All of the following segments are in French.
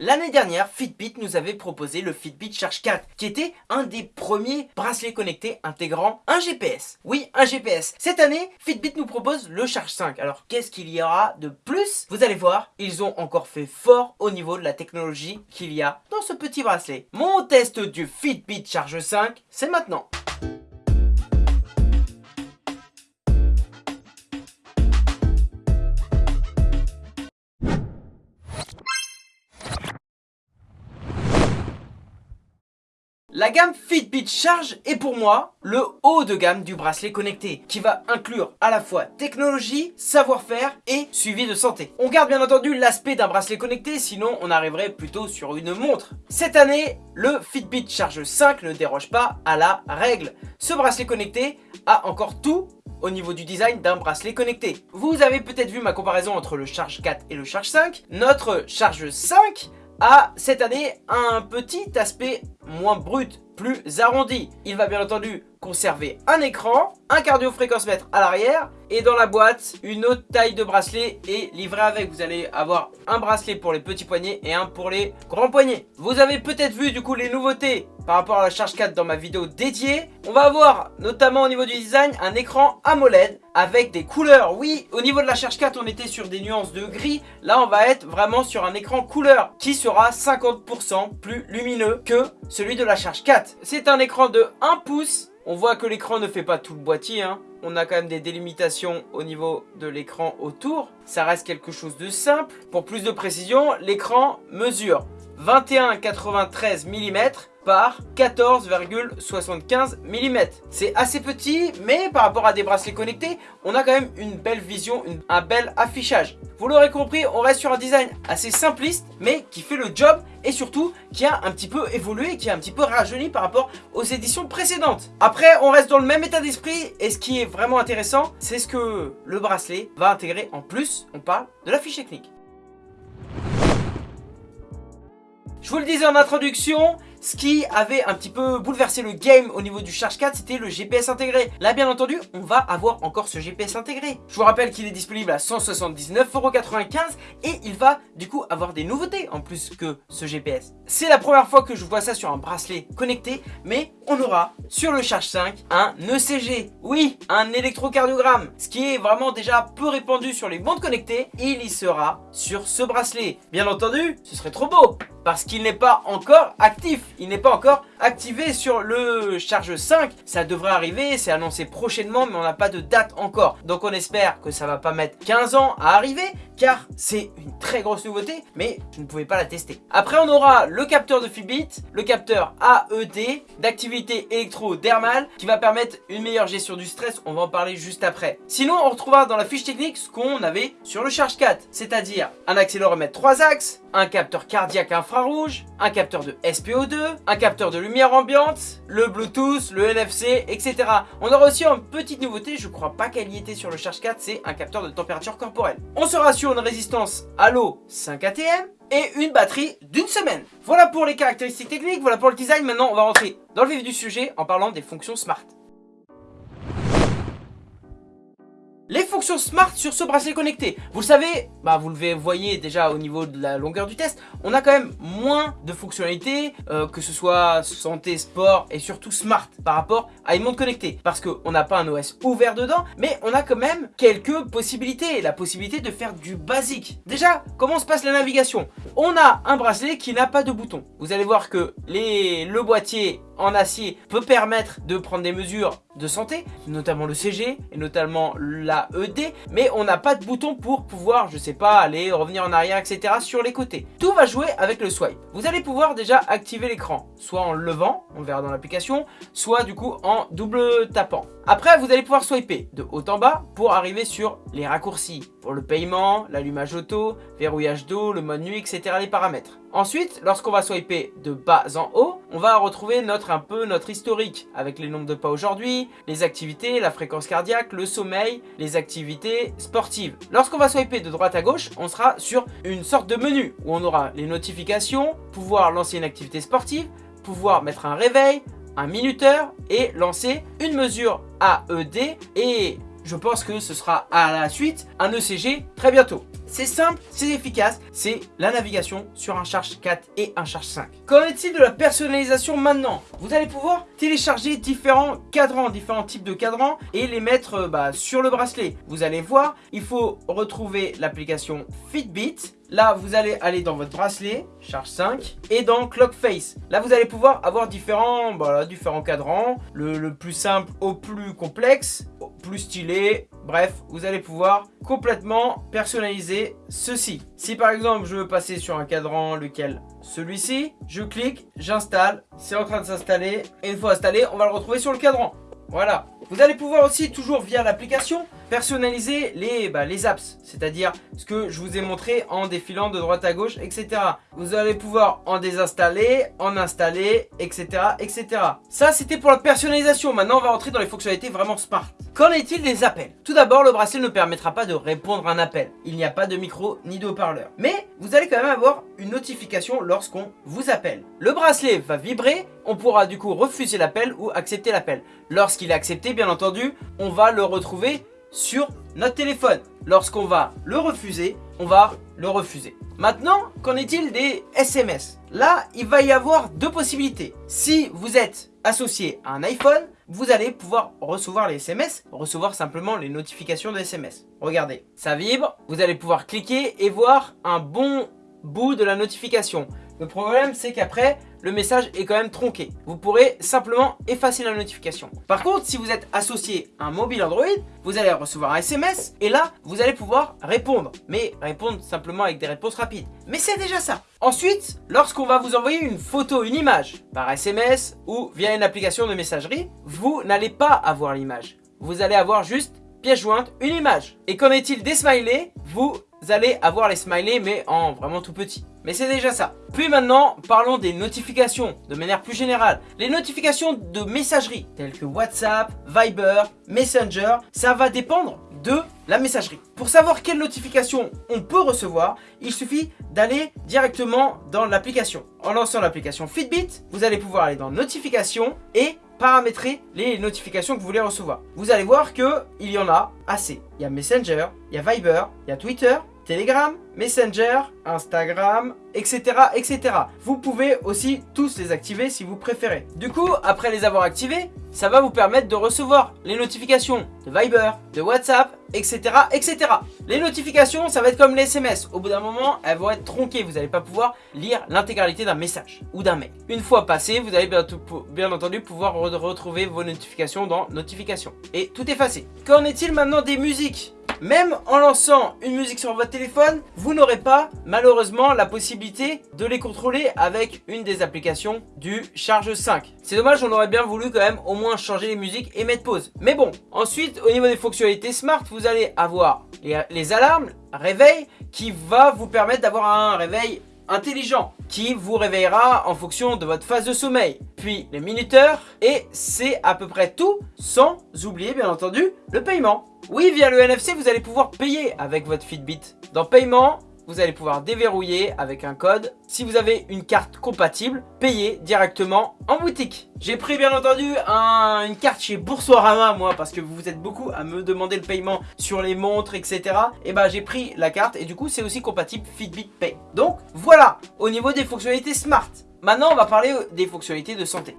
L'année dernière, Fitbit nous avait proposé le Fitbit Charge 4, qui était un des premiers bracelets connectés intégrant un GPS. Oui, un GPS. Cette année, Fitbit nous propose le Charge 5. Alors, qu'est-ce qu'il y aura de plus? Vous allez voir, ils ont encore fait fort au niveau de la technologie qu'il y a dans ce petit bracelet. Mon test du Fitbit Charge 5, c'est maintenant. La gamme Fitbit Charge est pour moi le haut de gamme du bracelet connecté qui va inclure à la fois technologie, savoir-faire et suivi de santé. On garde bien entendu l'aspect d'un bracelet connecté sinon on arriverait plutôt sur une montre. Cette année, le Fitbit Charge 5 ne déroge pas à la règle. Ce bracelet connecté a encore tout au niveau du design d'un bracelet connecté. Vous avez peut-être vu ma comparaison entre le Charge 4 et le Charge 5. Notre Charge 5 a cette année un petit aspect moins brut, plus arrondi. Il va bien entendu conserver un écran, un cardio-fréquence-mètre à l'arrière et dans la boîte, une autre taille de bracelet est livrée avec. Vous allez avoir un bracelet pour les petits poignets et un pour les grands poignets. Vous avez peut-être vu du coup les nouveautés par rapport à la Charge 4 dans ma vidéo dédiée. On va avoir notamment au niveau du design un écran AMOLED avec des couleurs. Oui, au niveau de la Charge 4, on était sur des nuances de gris. Là, on va être vraiment sur un écran couleur qui sera 50% plus lumineux que celui de la Charge 4. C'est un écran de 1 pouce on voit que l'écran ne fait pas tout le boîtier. Hein. On a quand même des délimitations au niveau de l'écran autour. Ça reste quelque chose de simple. Pour plus de précision, l'écran mesure 21,93 mm par 14,75 mm. C'est assez petit, mais par rapport à des bracelets connectés, on a quand même une belle vision, un bel affichage. Vous l'aurez compris, on reste sur un design assez simpliste, mais qui fait le job et surtout qui a un petit peu évolué, qui a un petit peu rajeuni par rapport aux éditions précédentes. Après, on reste dans le même état d'esprit et ce qui est vraiment intéressant, c'est ce que le bracelet va intégrer en plus. On parle de la fiche technique. Je vous le disais en introduction, ce qui avait un petit peu bouleversé le game au niveau du Charge 4, c'était le GPS intégré. Là, bien entendu, on va avoir encore ce GPS intégré. Je vous rappelle qu'il est disponible à 179,95€ et il va du coup avoir des nouveautés en plus que ce GPS. C'est la première fois que je vois ça sur un bracelet connecté, mais on aura sur le Charge 5 un ECG. Oui, un électrocardiogramme, ce qui est vraiment déjà peu répandu sur les montres connectées. Il y sera sur ce bracelet. Bien entendu, ce serait trop beau parce qu'il n'est pas encore actif. Il n'est pas encore activé sur le Charge 5. Ça devrait arriver, c'est annoncé prochainement, mais on n'a pas de date encore. Donc on espère que ça va pas mettre 15 ans à arriver, car c'est une très grosse nouveauté, mais je ne pouvais pas la tester. Après, on aura le capteur de Fitbit, le capteur AED d'activité électro-dermale, qui va permettre une meilleure gestion du stress. On va en parler juste après. Sinon, on retrouvera dans la fiche technique ce qu'on avait sur le Charge 4, c'est-à-dire un accéléromètre 3 axes, un capteur cardiaque infrarouge, un capteur de SPO2, un capteur de lumière ambiante, le Bluetooth, le NFC, etc. On aura aussi une petite nouveauté, je crois pas qu'elle y était sur le Charge 4, c'est un capteur de température corporelle. On sera sur une résistance à l'eau 5 ATM et une batterie d'une semaine. Voilà pour les caractéristiques techniques, voilà pour le design. Maintenant, on va rentrer dans le vif du sujet en parlant des fonctions smart. Les fonctions smart sur ce bracelet connecté. Vous le savez, bah vous le voyez déjà au niveau de la longueur du test, on a quand même moins de fonctionnalités, euh, que ce soit santé, sport et surtout smart par rapport à une montre connectée. Parce qu'on n'a pas un OS ouvert dedans, mais on a quand même quelques possibilités. La possibilité de faire du basique. Déjà, comment se passe la navigation? On a un bracelet qui n'a pas de bouton. Vous allez voir que les, le boîtier en acier peut permettre de prendre des mesures de santé, notamment le CG et notamment la ED, mais on n'a pas de bouton pour pouvoir, je sais pas, aller, revenir en arrière, etc. sur les côtés. Tout va jouer avec le swipe. Vous allez pouvoir déjà activer l'écran, soit en levant, on verra dans l'application, soit du coup en double tapant. Après, vous allez pouvoir swiper de haut en bas pour arriver sur les raccourcis pour le paiement, l'allumage auto, verrouillage d'eau, le mode nuit, etc. les paramètres. Ensuite, lorsqu'on va swiper de bas en haut, on va retrouver notre un peu notre historique avec les nombres de pas aujourd'hui, les activités, la fréquence cardiaque, le sommeil, les activités sportives. Lorsqu'on va swiper de droite à gauche, on sera sur une sorte de menu où on aura les notifications, pouvoir lancer une activité sportive, pouvoir mettre un réveil, un minuteur et lancer une mesure AED et je pense que ce sera à la suite un ECG très bientôt. C'est simple, c'est efficace, c'est la navigation sur un Charge 4 et un Charge 5. Qu'en est-il de la personnalisation maintenant? Vous allez pouvoir télécharger différents cadrans, différents types de cadrans et les mettre euh, bah, sur le bracelet. Vous allez voir, il faut retrouver l'application Fitbit Là, vous allez aller dans votre bracelet, charge 5, et dans Clock Face. Là, vous allez pouvoir avoir différents, différents cadrans, le, plus simple au plus complexe, au plus stylé. Bref, vous allez pouvoir complètement personnaliser ceci. Si par exemple, je veux passer sur un cadran, lequel Celui-ci, je clique, j'installe, c'est en train de s'installer, et une fois installé, on va le retrouver sur le cadran. Voilà. Vous allez pouvoir aussi, toujours via l'application, personnaliser les, bah, les apps, c'est-à-dire ce que je vous ai montré en défilant de droite à gauche, etc. Vous allez pouvoir en désinstaller, en installer, etc. etc. Ça, c'était pour la personnalisation. Maintenant, on va rentrer dans les fonctionnalités vraiment smart. Qu'en est-il des appels? Tout d'abord, le bracelet ne permettra pas de répondre à un appel. Il n'y a pas de micro ni de haut-parleur. Mais vous allez quand même avoir une notification lorsqu'on vous appelle. Le bracelet va vibrer, on pourra du coup refuser l'appel ou accepter l'appel. Lorsqu'il est accepté, bien entendu, on va le retrouver sur notre téléphone. Lorsqu'on va le refuser, on va le refuser. Maintenant, qu'en est-il des SMS Là, il va y avoir deux possibilités. Si vous êtes associé à un iPhone, vous allez pouvoir recevoir les SMS, recevoir simplement les notifications de SMS. Regardez, ça vibre, vous allez pouvoir cliquer et voir un bon bout de la notification. Le problème, c'est qu'après, le message est quand même tronqué. Vous pourrez simplement effacer la notification. Par contre, si vous êtes associé à un mobile Android, vous allez recevoir un SMS et là, vous allez pouvoir répondre. Mais répondre simplement avec des réponses rapides. Mais c'est déjà ça. Ensuite, lorsqu'on va vous envoyer une photo, une image par SMS ou via une application de messagerie, vous n'allez pas avoir l'image. Vous allez avoir juste pièce jointe, une image. Et qu'en est-il des smileys? Vous allez avoir les smileys mais en vraiment tout petit. Mais c'est déjà ça. Puis maintenant, parlons des notifications de manière plus générale. Les notifications de messagerie, telles que WhatsApp, Viber, Messenger, ça va dépendre de la messagerie. Pour savoir quelle notification on peut recevoir, il suffit d'aller directement dans l'application. En lançant l'application Fitbit, vous allez pouvoir aller dans notifications et paramétrer les notifications que vous voulez recevoir. Vous allez voir qu'il y en a assez. Il y a Messenger, il y a Viber, il y a Twitter, Telegram, Messenger, Instagram, etc. etc. Vous pouvez aussi tous les activer si vous préférez. Du coup, après les avoir activés, ça va vous permettre de recevoir les notifications de Viber, de WhatsApp, etc. etc. Les notifications, ça va être comme les SMS. Au bout d'un moment, elles vont être tronquées. Vous n'allez pas pouvoir lire l'intégralité d'un message ou d'un mail. Une fois passé, vous allez bien, entendu pouvoir retrouver vos notifications dans Notifications. Et tout effacé. Qu'en est-il maintenant des musiques? Même en lançant une musique sur votre téléphone, vous n'aurez pas malheureusement la possibilité de les contrôler avec une des applications du Charge 5. C'est dommage, on aurait bien voulu quand même au moins changer les musiques et mettre pause. Mais bon, ensuite au niveau des fonctionnalités smart, vous allez avoir les, alarmes, réveil, qui va vous permettre d'avoir un réveil intelligent qui vous réveillera en fonction de votre phase de sommeil. Puis les minuteurs et c'est à peu près tout sans oublier bien entendu le paiement. Oui, via le NFC, vous allez pouvoir payer avec votre Fitbit. Dans paiement, vous allez pouvoir déverrouiller avec un code. Si vous avez une carte compatible, payer directement en boutique. J'ai pris bien entendu une carte chez Boursorama moi parce que vous êtes beaucoup à me demander le paiement sur les montres etc. Et bah j'ai pris la carte et du coup c'est aussi compatible Fitbit Pay. Donc voilà au niveau des fonctionnalités smart. Maintenant on va parler des fonctionnalités de santé.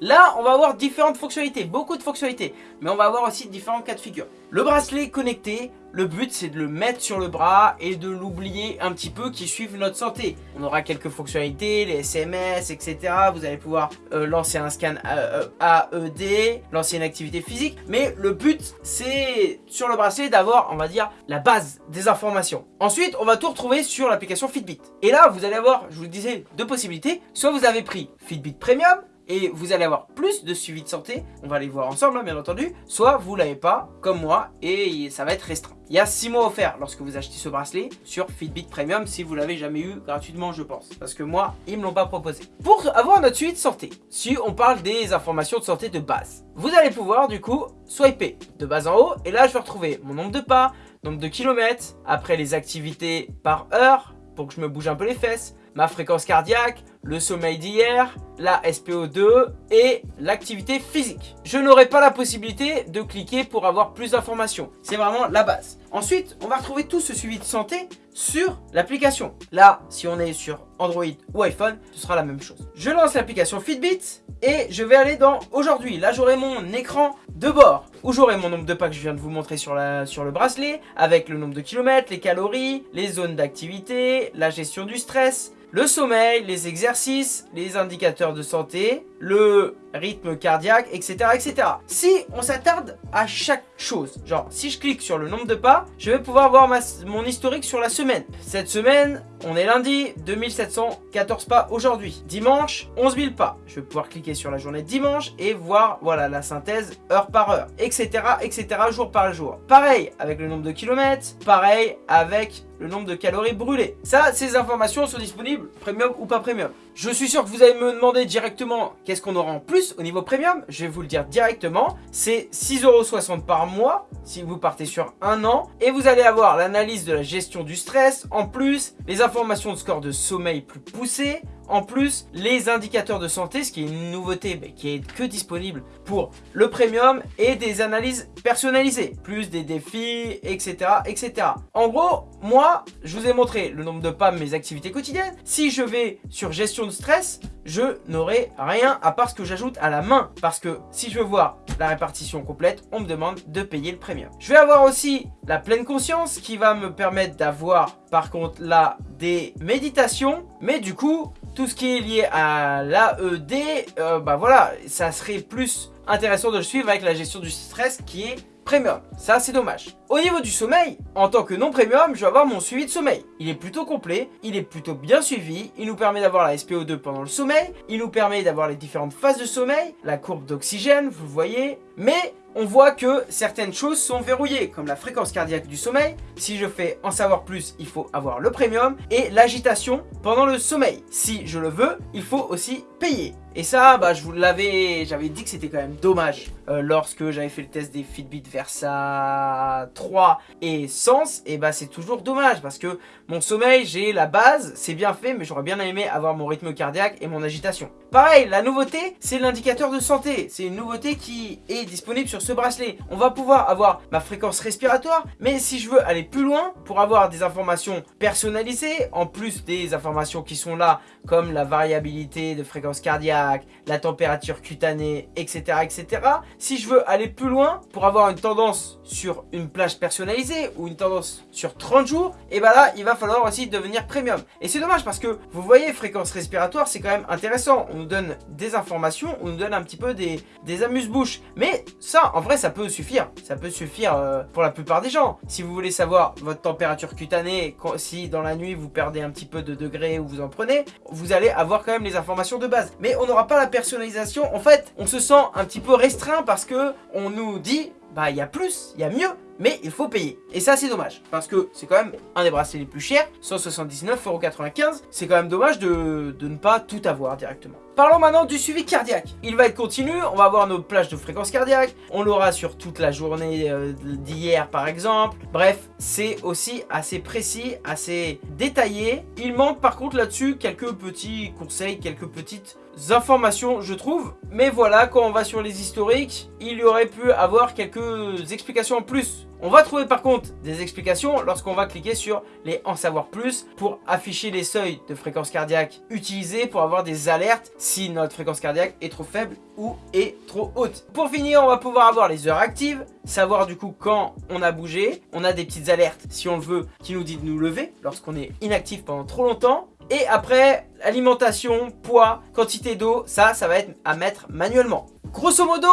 Là, on va avoir différentes fonctionnalités, beaucoup de fonctionnalités, mais on va avoir aussi différents cas de figure. Le bracelet connecté, le but c'est de le mettre sur le bras et de l'oublier un petit peu qui suivent notre santé. On aura quelques fonctionnalités, les SMS, etc. Vous allez pouvoir euh, lancer un scan AED, e lancer une activité physique, mais le but c'est sur le bracelet d'avoir, on va dire, la base des informations. Ensuite, on va tout retrouver sur l'application Fitbit. Et là, vous allez avoir, je vous le disais, deux possibilités. Soit vous avez pris Fitbit Premium, et vous allez avoir plus de suivi de santé, on va les voir ensemble hein, bien entendu, soit vous l'avez pas comme moi et ça va être restreint. Il y a 6 mois offerts lorsque vous achetez ce bracelet sur Fitbit Premium si vous l'avez jamais eu gratuitement je pense, parce que moi ils me l'ont pas proposé. Pour avoir notre suivi de santé, si on parle des informations de santé de base, vous allez pouvoir du coup swiper de bas en haut et là je vais retrouver mon nombre de pas, nombre de kilomètres, après les activités par heure, pour que je me bouge un peu les fesses, ma fréquence cardiaque, le sommeil d'hier, la SPO2 et l'activité physique. Je n'aurai pas la possibilité de cliquer pour avoir plus d'informations. C'est vraiment la base. Ensuite, on va retrouver tout ce suivi de santé sur l'application. Là, si on est sur Android ou iPhone, ce sera la même chose. Je lance l'application Fitbit et je vais aller dans aujourd'hui. Là, j'aurai mon écran de bord où j'aurai mon nombre de pas que je viens de vous montrer sur, sur le bracelet avec le nombre de kilomètres, les calories, les zones d'activité, la gestion du stress, le sommeil, les exercices, les indicateurs de santé, le rythme cardiaque, etc. etc. Si on s'attarde à chaque chose, genre si je clique sur le nombre de pas, je vais pouvoir voir mon historique sur la semaine. Cette semaine, on est lundi, 2714 pas aujourd'hui. Dimanche, 11 000 pas. Je vais pouvoir cliquer sur la journée de dimanche et voir voilà la synthèse heure par heure, etc. etc. jour par jour. Pareil avec le nombre de kilomètres, pareil avec le nombre de calories brûlées. Ça, ces informations sont disponibles, premium ou pas premium. Je suis sûr que vous allez me demander directement qu'est-ce qu'on aura en plus au niveau premium. Je vais vous le dire directement. C'est 6,60€ par mois si vous partez sur un an. Et vous allez avoir l'analyse de la gestion du stress. En plus, les informations de score de sommeil plus poussées. En plus, les indicateurs de santé, ce qui est une nouveauté mais qui est que disponible pour le premium et des analyses personnalisées, plus des défis, etc. etc. En gros, moi, je vous ai montré le nombre de pas de mes activités quotidiennes. Si je vais sur gestion de stress, je n'aurai rien à part ce que j'ajoute à la main. Parce que si je veux voir la répartition complète, on me demande de payer le premium. Je vais avoir aussi la pleine conscience qui va me permettre d'avoir par contre là des méditations. Mais du coup, tout ce qui est lié à l'AED, euh, bah voilà, ça serait plus intéressant de le suivre avec la gestion du stress qui est premium. Ça, c'est dommage. Au niveau du sommeil, en tant que non premium, je vais avoir mon suivi de sommeil. Il est plutôt complet, il est plutôt bien suivi, il nous permet d'avoir la SPO2 pendant le sommeil, il nous permet d'avoir les différentes phases de sommeil, la courbe d'oxygène, vous voyez, mais on voit que certaines choses sont verrouillées, comme la fréquence cardiaque du sommeil. Si je fais en savoir plus, il faut avoir le premium. Et l'agitation pendant le sommeil. Si je le veux, il faut aussi payer. Et ça, bah, je vous l'avais, j'avais dit que c'était quand même dommage euh, lorsque j'avais fait le test des Fitbit Versa 3 et Sens. Et bah, c'est toujours dommage parce que mon sommeil, j'ai la base, c'est bien fait, mais j'aurais bien aimé avoir mon rythme cardiaque et mon agitation. Pareil, la nouveauté, c'est l'indicateur de santé. C'est une nouveauté qui est disponible sur ce bracelet. On va pouvoir avoir ma fréquence respiratoire, mais si je veux aller plus loin, pour avoir des informations personnalisées, en plus des informations qui sont là, comme la variabilité de fréquence cardiaque, la température cutanée, etc. etc. Si je veux aller plus loin, pour avoir une tendance sur une plage personnalisée ou une tendance sur 30 jours, et ben là, il va falloir aussi devenir premium. Et c'est dommage parce que, vous voyez, fréquence respiratoire, c'est quand même intéressant. On nous donne des informations, on nous donne un petit peu des, des amuse-bouches. Mais ça, en vrai, ça peut suffire. Ça peut suffire euh, pour la plupart des gens. Si vous voulez savoir votre température cutanée, si dans la nuit vous perdez un petit peu de degrés ou vous en prenez, vous allez avoir quand même les informations de base. Mais on n'aura pas la personnalisation. En fait, on se sent un petit peu restreint parce que on nous dit bah il y a plus, il y a mieux, mais il faut payer. Et ça c'est dommage, parce que c'est quand même un des bracelets les plus chers, 179,95€, c'est quand même dommage de, de ne pas tout avoir directement. Parlons maintenant du suivi cardiaque. Il va être continu, on va avoir nos plages de fréquence cardiaque, on l'aura sur toute la journée euh, d'hier par exemple. Bref, c'est aussi assez précis, assez détaillé. Il manque par contre là-dessus quelques petits conseils, quelques petites informations je trouve mais voilà quand on va sur les historiques il y aurait pu avoir quelques explications en plus on va trouver par contre des explications lorsqu'on va cliquer sur les en savoir plus pour afficher les seuils de fréquence cardiaque utilisés pour avoir des alertes si notre fréquence cardiaque est trop faible ou est trop haute. Pour finir, on va pouvoir avoir les heures actives, savoir du coup quand on a bougé. On a des petites alertes si on le veut qui nous dit de nous lever lorsqu'on est inactif pendant trop longtemps. Et après, alimentation, poids, quantité d'eau, ça, ça va être à mettre manuellement. Grosso modo,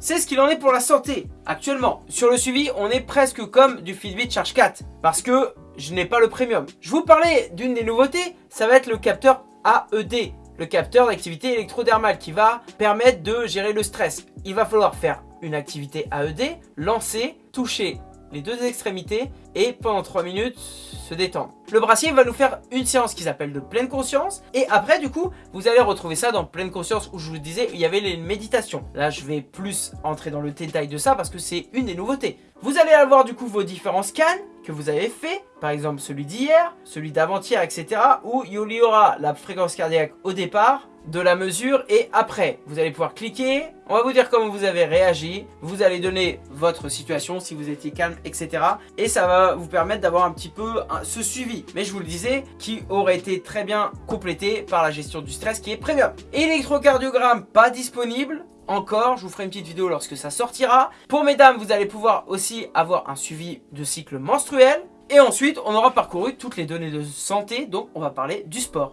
c'est ce qu'il en est pour la santé actuellement. Sur le suivi, on est presque comme du Fitbit Charge 4 parce que je n'ai pas le premium. Je vous parlais d'une des nouveautés, ça va être le capteur AED, le capteur d'activité électrodermale qui va permettre de gérer le stress. Il va falloir faire une activité AED, lancer, toucher les deux extrémités et pendant 3 minutes se détendre. Le brassier va nous faire une séance qui s'appelle de pleine conscience et après du coup vous allez retrouver ça dans pleine conscience où je vous disais il y avait les méditations. Là je vais plus entrer dans le détail de ça parce que c'est une des nouveautés. Vous allez avoir du coup vos différents scans que vous avez fait, par exemple celui d'hier, celui d'avant-hier, etc. où il y aura la fréquence cardiaque au départ, de la mesure et après. Vous allez pouvoir cliquer, on va vous dire comment vous avez réagi, vous allez donner votre situation, si vous étiez calme, etc. Et ça va vous permettre d'avoir un petit peu ce suivi, mais je vous le disais, qui aurait été très bien complété par la gestion du stress qui est premium. Électrocardiogramme pas disponible, encore, je vous ferai une petite vidéo lorsque ça sortira. Pour mesdames, vous allez pouvoir aussi avoir un suivi de cycle menstruel. Et ensuite, on aura parcouru toutes les données de santé, donc on va parler du sport.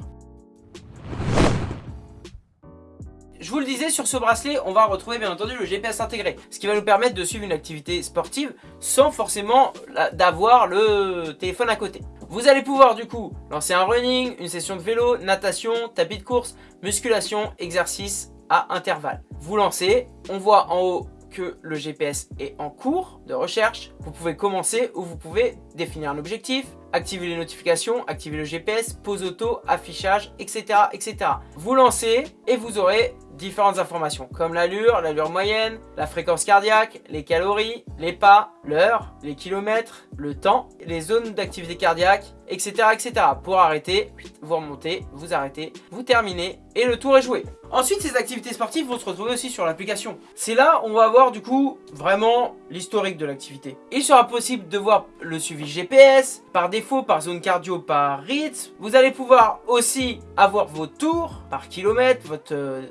Je vous le disais, sur ce bracelet, on va retrouver bien entendu le GPS intégré, ce qui va nous permettre de suivre une activité sportive sans forcément d'avoir le téléphone à côté. Vous allez pouvoir du coup lancer un running, une session de vélo, natation, tapis de course, musculation, exercice à intervalles. Vous lancez, on voit en haut que le GPS est en cours de recherche. Vous pouvez commencer ou vous pouvez définir un objectif, activer les notifications, activer le GPS, pause auto, affichage, etc. etc. Vous lancez et vous aurez différentes informations comme l'allure, l'allure moyenne, la fréquence cardiaque, les calories, les pas, l'heure, les kilomètres, le temps, les zones d'activité cardiaque, etc., etc. Pour arrêter, vous remontez, vous arrêtez, vous terminez et le tour est joué. Ensuite, ces activités sportives vont se retrouver aussi sur l'application. C'est là où on va voir du coup vraiment l'historique de l'activité. Il sera possible de voir le suivi GPS, par défaut, par zone cardio, par rythme. Vous allez pouvoir aussi avoir vos tours par kilomètre, votre euh,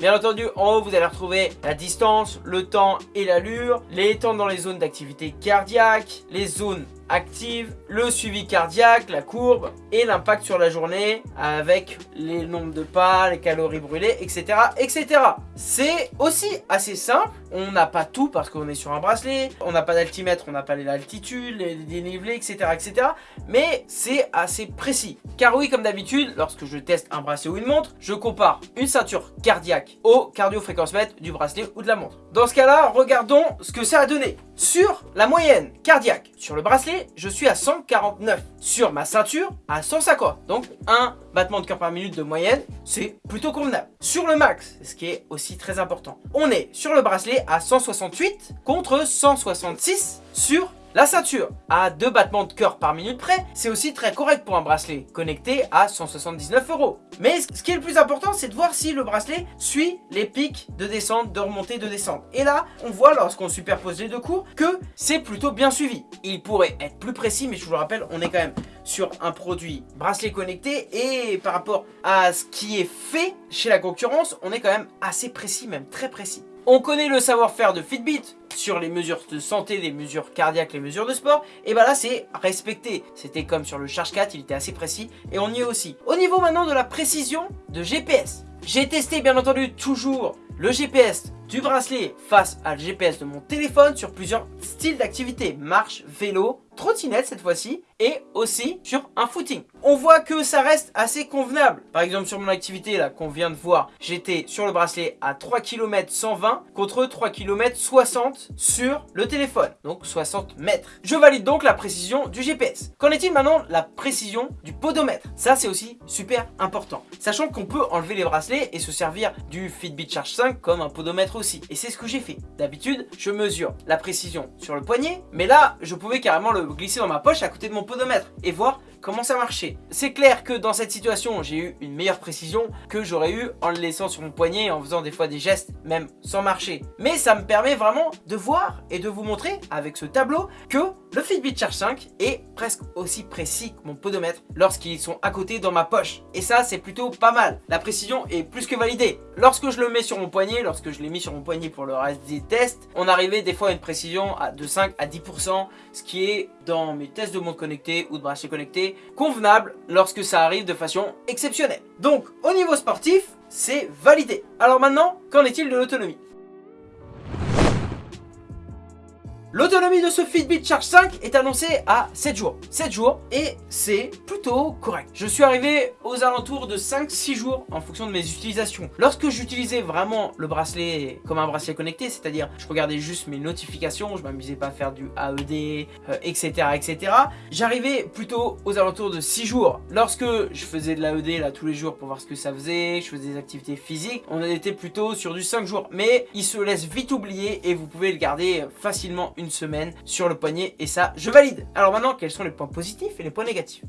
Bien entendu, en haut, vous allez retrouver la distance, le temps et l'allure, les temps dans les zones d'activité cardiaque, les zones active, le suivi cardiaque, la courbe et l'impact sur la journée avec les nombres de pas, les calories brûlées, etc. etc. C'est aussi assez simple, on n'a pas tout parce qu'on est sur un bracelet, on n'a pas d'altimètre, on n'a pas l'altitude, les dénivelés, etc. etc. mais c'est assez précis. Car oui, comme d'habitude, lorsque je teste un bracelet ou une montre, je compare une ceinture cardiaque au cardio-fréquence-mètre du bracelet ou de la montre. Dans ce cas-là, regardons ce que ça a donné. Sur la moyenne cardiaque, sur le bracelet, je suis à 149. Sur ma ceinture, à 150. Donc, un battement de cœur par minute de moyenne, c'est plutôt convenable. Sur le max, ce qui est aussi très important, on est sur le bracelet à 168 contre 166 sur la ceinture, à deux battements de cœur par minute près, c'est aussi très correct pour un bracelet, connecté à 179 euros. Mais ce qui est le plus important, c'est de voir si le bracelet suit les pics de descente, de remontée, de descente. Et là, on voit lorsqu'on superpose les deux cours que c'est plutôt bien suivi. Il pourrait être plus précis, mais je vous le rappelle, on est quand même sur un produit bracelet connecté et par rapport à ce qui est fait chez la concurrence, on est quand même assez précis, même très précis. On connaît le savoir-faire de Fitbit sur les mesures de santé, les mesures cardiaques, les mesures de sport. Et bah là, c'est respecté. C'était comme sur le Charge 4, il était assez précis. Et on y est aussi. Au niveau maintenant de la précision de GPS. J'ai testé bien entendu toujours le GPS du bracelet face à le GPS de mon téléphone sur plusieurs styles d'activité. Marche, vélo, trottinette cette fois-ci et aussi sur un footing. On voit que ça reste assez convenable. Par exemple sur mon activité là qu'on vient de voir, j'étais sur le bracelet à 3 km 120 contre 3 km 60 sur le téléphone. Donc 60 mètres. Je valide donc la précision du GPS. Qu'en est-il maintenant la précision du podomètre? Ça c'est aussi super important. Sachant qu'on peut enlever les bracelets et se servir du Fitbit Charge 5 comme un podomètre aussi. Et c'est ce que j'ai fait. D'habitude, je mesure la précision sur le poignet, mais là, je pouvais carrément le glisser dans ma poche à côté de mon podomètre et voir comment ça marchait? C'est clair que dans cette situation, j'ai eu une meilleure précision que j'aurais eu en le laissant sur mon poignet, en faisant des fois des gestes, même sans marcher. Mais ça me permet vraiment de voir et de vous montrer avec ce tableau que le Fitbit Charge 5 est presque aussi précis que mon podomètre lorsqu'ils sont à côté dans ma poche. Et ça, c'est plutôt pas mal. La précision est plus que validée. Lorsque je le mets sur mon poignet, lorsque je l'ai mis sur mon poignet pour le reste des tests, on arrivait des fois à une précision de 5 à 10%, ce qui est dans mes tests de montre connecté ou de bracelet connecté, convenable lorsque ça arrive de façon exceptionnelle. Donc, au niveau sportif, c'est validé. Alors maintenant, qu'en est-il de l'autonomie? L'autonomie de ce Fitbit Charge 5 est annoncée à 7 jours. 7 jours et c'est plutôt correct. Je suis arrivé aux alentours de 5-6 jours en fonction de mes utilisations. Lorsque j'utilisais vraiment le bracelet comme un bracelet connecté, c'est-à-dire je regardais juste mes notifications, je m'amusais pas à faire du AED, etc. etc. J'arrivais plutôt aux alentours de 6 jours. Lorsque je faisais de l'AED là tous les jours pour voir ce que ça faisait, je faisais des activités physiques, on était plutôt sur du 5 jours. Mais il se laisse vite oublier et vous pouvez le garder facilement une semaine sur le poignet et ça, je valide. Alors maintenant, quels sont les points positifs et les points négatifs?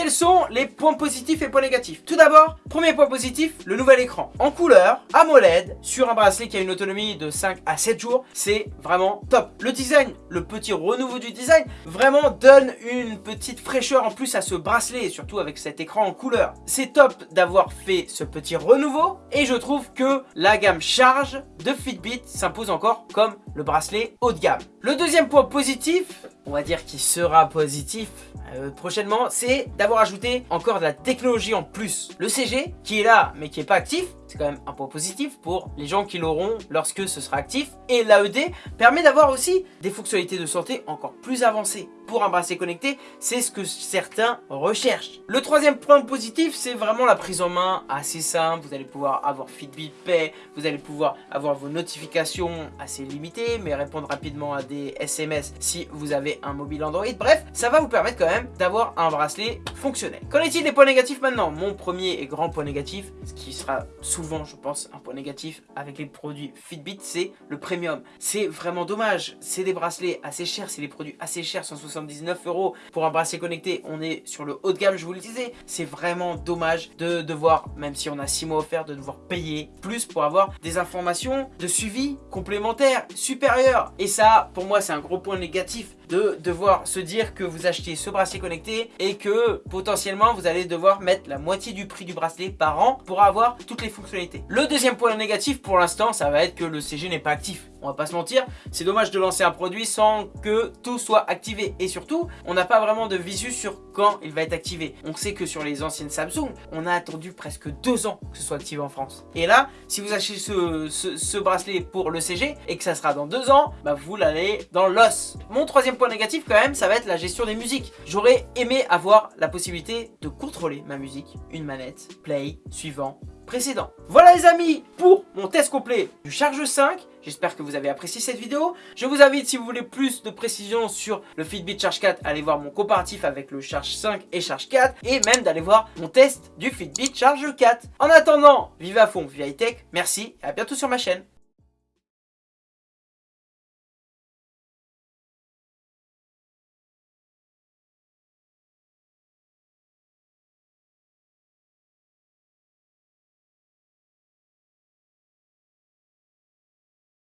Quels sont les points positifs et points négatifs? Tout d'abord, premier point positif, le nouvel écran. En couleur, AMOLED, sur un bracelet qui a une autonomie de 5 à 7 jours, c'est vraiment top. Le design, le petit renouveau du design, vraiment donne une petite fraîcheur en plus à ce bracelet, et surtout avec cet écran en couleur. C'est top d'avoir fait ce petit renouveau, et je trouve que la gamme charge de Fitbit s'impose encore comme le bracelet haut de gamme. Le deuxième point positif, on va dire qu'il sera positif euh, prochainement, c'est d'avoir ajouté encore de la technologie en plus. Le CG, qui est là, mais qui n'est pas actif, c'est quand même un point positif pour les gens qui l'auront lorsque ce sera actif. Et l'AED permet d'avoir aussi des fonctionnalités de santé encore plus avancées. Pour un bracelet connecté, c'est ce que certains recherchent. Le troisième point positif, c'est vraiment la prise en main assez simple. Vous allez pouvoir avoir Fitbit Pay, vous allez pouvoir avoir vos notifications assez limitées, mais répondre rapidement à des SMS si vous avez un mobile Android. Bref, ça va vous permettre quand même d'avoir un bracelet fonctionnel. Qu'en est-il des points négatifs maintenant? Mon premier et grand point négatif, ce qui sera souvent, je pense, un point négatif avec les produits Fitbit, c'est le premium. C'est vraiment dommage. C'est des bracelets assez chers, c'est des produits assez chers, 179 euros pour un bracelet connecté. On est sur le haut de gamme, je vous le disais. C'est vraiment dommage de devoir, même si on a 6 mois offerts, de devoir payer plus pour avoir des informations de suivi complémentaires, supérieures. Et ça, pour moi, c'est un gros point négatif de devoir se dire que vous achetez ce bracelet connecté et que potentiellement vous allez devoir mettre la moitié du prix du bracelet par an pour avoir toutes les fonctionnalités. Le deuxième point négatif pour l'instant, ça va être que le CG n'est pas actif on va pas se mentir, c'est dommage de lancer un produit sans que tout soit activé. Et surtout, on n'a pas vraiment de visu sur quand il va être activé. On sait que sur les anciennes Samsung, on a attendu presque deux ans que ce soit activé en France. Et là, si vous achetez ce, bracelet pour le CG et que ça sera dans deux ans, bah vous l'allez dans l'os. Mon troisième point négatif quand même, ça va être la gestion des musiques. J'aurais aimé avoir la possibilité de contrôler ma musique, une manette, play, suivant, précédent. Voilà les amis pour mon test complet du Charge 5. J'espère que vous avez apprécié cette vidéo. Je vous invite, si vous voulez plus de précisions sur le Fitbit Charge 4, à aller voir mon comparatif avec le Charge 5 et Charge 4 et même d'aller voir mon test du Fitbit Charge 4. En attendant, vive à fond, vive high tech, merci et à bientôt sur ma chaîne.